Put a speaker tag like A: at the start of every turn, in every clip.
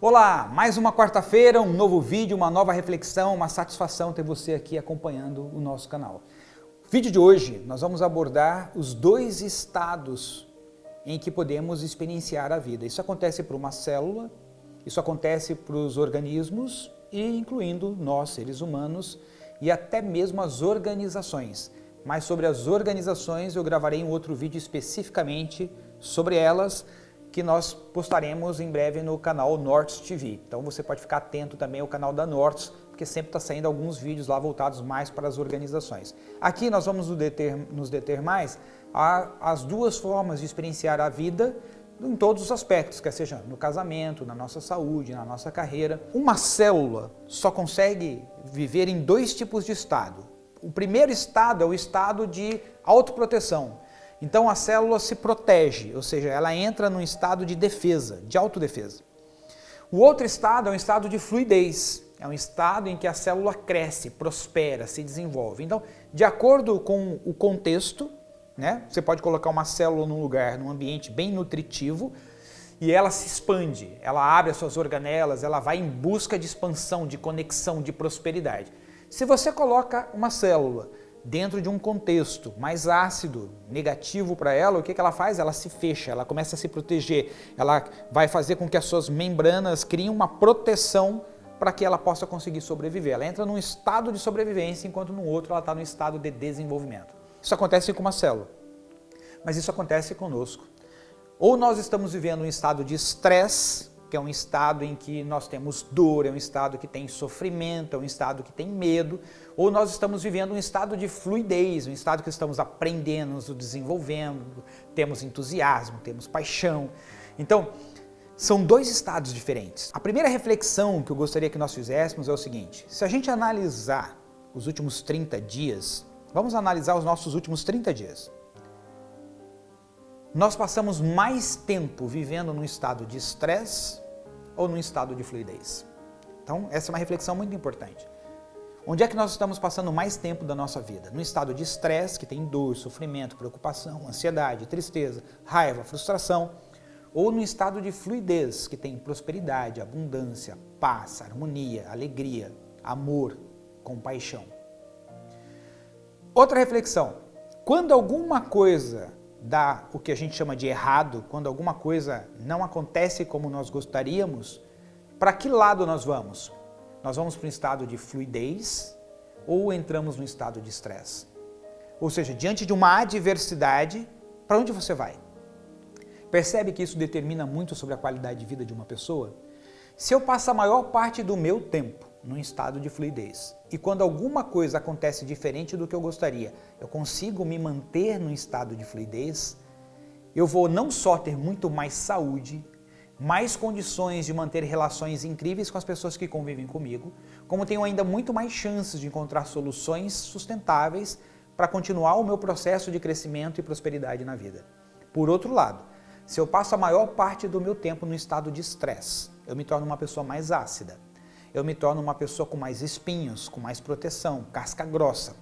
A: Olá, mais uma quarta-feira, um novo vídeo, uma nova reflexão, uma satisfação ter você aqui acompanhando o nosso canal. No vídeo de hoje nós vamos abordar os dois estados em que podemos experienciar a vida. Isso acontece para uma célula, isso acontece para os organismos e incluindo nós, seres humanos, e até mesmo as organizações. Mas sobre as organizações eu gravarei um outro vídeo especificamente sobre elas, que nós postaremos em breve no canal Nortes TV. Então você pode ficar atento também ao canal da Nortes, porque sempre está saindo alguns vídeos lá voltados mais para as organizações. Aqui nós vamos nos deter, nos deter mais as duas formas de experienciar a vida em todos os aspectos, quer seja no casamento, na nossa saúde, na nossa carreira. Uma célula só consegue viver em dois tipos de estado. O primeiro estado é o estado de autoproteção, então a célula se protege, ou seja, ela entra num estado de defesa, de autodefesa. O outro estado é um estado de fluidez, é um estado em que a célula cresce, prospera, se desenvolve. Então, de acordo com o contexto, né, você pode colocar uma célula num lugar, num ambiente bem nutritivo, e ela se expande, ela abre as suas organelas, ela vai em busca de expansão, de conexão, de prosperidade. Se você coloca uma célula dentro de um contexto mais ácido, negativo para ela, o que, que ela faz? Ela se fecha, ela começa a se proteger, ela vai fazer com que as suas membranas criem uma proteção para que ela possa conseguir sobreviver. Ela entra num estado de sobrevivência, enquanto no outro ela está no estado de desenvolvimento. Isso acontece com uma célula, mas isso acontece conosco. Ou nós estamos vivendo um estado de estresse, que é um estado em que nós temos dor, é um estado que tem sofrimento, é um estado que tem medo, ou nós estamos vivendo um estado de fluidez, um estado que estamos aprendendo, nos desenvolvendo, temos entusiasmo, temos paixão. Então, são dois estados diferentes. A primeira reflexão que eu gostaria que nós fizéssemos é o seguinte, se a gente analisar os últimos 30 dias, vamos analisar os nossos últimos 30 dias nós passamos mais tempo vivendo num estado de estresse ou num estado de fluidez? Então, essa é uma reflexão muito importante. Onde é que nós estamos passando mais tempo da nossa vida? No estado de estresse, que tem dor, sofrimento, preocupação, ansiedade, tristeza, raiva, frustração, ou no estado de fluidez, que tem prosperidade, abundância, paz, harmonia, alegria, amor, compaixão. Outra reflexão, quando alguma coisa dá o que a gente chama de errado, quando alguma coisa não acontece como nós gostaríamos, para que lado nós vamos? Nós vamos para um estado de fluidez ou entramos num estado de estresse? Ou seja, diante de uma adversidade, para onde você vai? Percebe que isso determina muito sobre a qualidade de vida de uma pessoa? Se eu passo a maior parte do meu tempo num estado de fluidez. E quando alguma coisa acontece diferente do que eu gostaria, eu consigo me manter num estado de fluidez, eu vou não só ter muito mais saúde, mais condições de manter relações incríveis com as pessoas que convivem comigo, como tenho ainda muito mais chances de encontrar soluções sustentáveis para continuar o meu processo de crescimento e prosperidade na vida. Por outro lado, se eu passo a maior parte do meu tempo no estado de estresse, eu me torno uma pessoa mais ácida, eu me torno uma pessoa com mais espinhos, com mais proteção, casca grossa.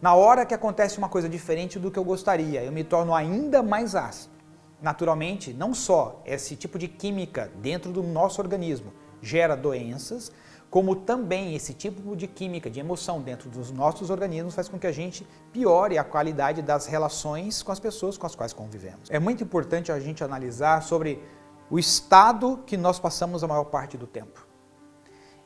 A: Na hora que acontece uma coisa diferente do que eu gostaria, eu me torno ainda mais ácido. Naturalmente, não só esse tipo de química dentro do nosso organismo gera doenças, como também esse tipo de química, de emoção dentro dos nossos organismos faz com que a gente piore a qualidade das relações com as pessoas com as quais convivemos. É muito importante a gente analisar sobre o estado que nós passamos a maior parte do tempo.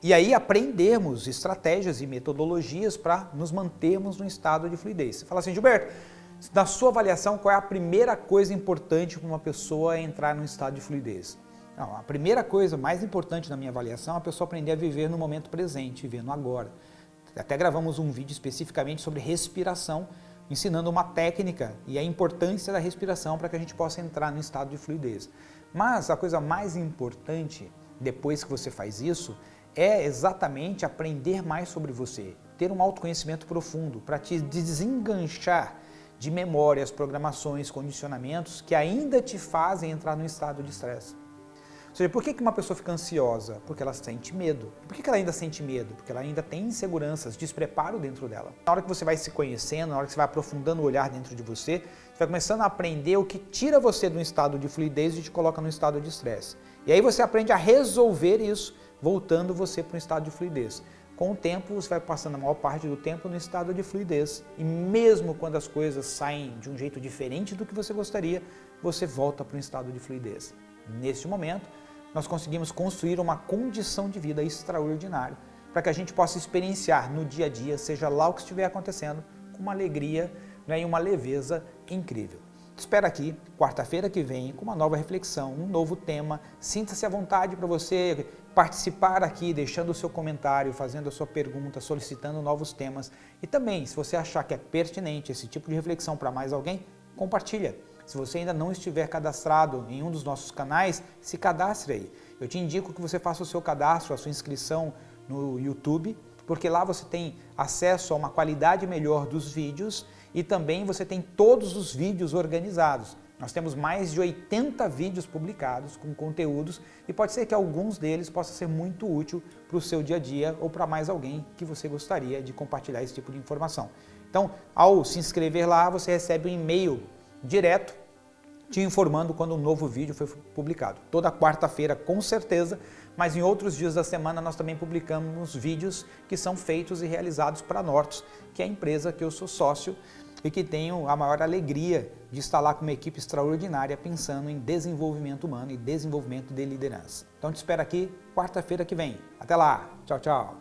A: E aí aprendermos estratégias e metodologias para nos mantermos no estado de fluidez. Você fala assim, Gilberto, na sua avaliação, qual é a primeira coisa importante para uma pessoa entrar num estado de fluidez? Não, a primeira coisa mais importante na minha avaliação é a pessoa aprender a viver no momento presente, viver no agora. Até gravamos um vídeo especificamente sobre respiração, ensinando uma técnica e a importância da respiração para que a gente possa entrar no estado de fluidez. Mas a coisa mais importante, depois que você faz isso, é exatamente aprender mais sobre você, ter um autoconhecimento profundo para te desenganchar de memórias, programações, condicionamentos que ainda te fazem entrar no estado de estresse. Ou seja, por que uma pessoa fica ansiosa? Porque ela sente medo. Por que ela ainda sente medo? Porque ela ainda tem inseguranças, despreparo dentro dela. Na hora que você vai se conhecendo, na hora que você vai aprofundando o olhar dentro de você, você vai começando a aprender o que tira você de um estado de fluidez e te coloca no estado de estresse. E aí você aprende a resolver isso, voltando você para um estado de fluidez. Com o tempo, você vai passando a maior parte do tempo no estado de fluidez. E mesmo quando as coisas saem de um jeito diferente do que você gostaria, você volta para um estado de fluidez. Neste momento, nós conseguimos construir uma condição de vida extraordinária para que a gente possa experienciar no dia a dia, seja lá o que estiver acontecendo, com uma alegria né, e uma leveza incrível. Te espero aqui, quarta-feira que vem, com uma nova reflexão, um novo tema. Sinta-se à vontade para você participar aqui, deixando o seu comentário, fazendo a sua pergunta, solicitando novos temas. E também, se você achar que é pertinente esse tipo de reflexão para mais alguém, compartilha. Se você ainda não estiver cadastrado em um dos nossos canais, se cadastre aí. Eu te indico que você faça o seu cadastro, a sua inscrição no YouTube, porque lá você tem acesso a uma qualidade melhor dos vídeos e também você tem todos os vídeos organizados. Nós temos mais de 80 vídeos publicados com conteúdos e pode ser que alguns deles possam ser muito útil para o seu dia a dia ou para mais alguém que você gostaria de compartilhar esse tipo de informação. Então, ao se inscrever lá, você recebe um e-mail direto te informando quando um novo vídeo foi publicado. Toda quarta-feira, com certeza, mas em outros dias da semana nós também publicamos vídeos que são feitos e realizados para Nortos, que é a empresa que eu sou sócio e que tenho a maior alegria de estar lá com uma equipe extraordinária pensando em desenvolvimento humano e desenvolvimento de liderança. Então te espero aqui quarta-feira que vem. Até lá. Tchau, tchau.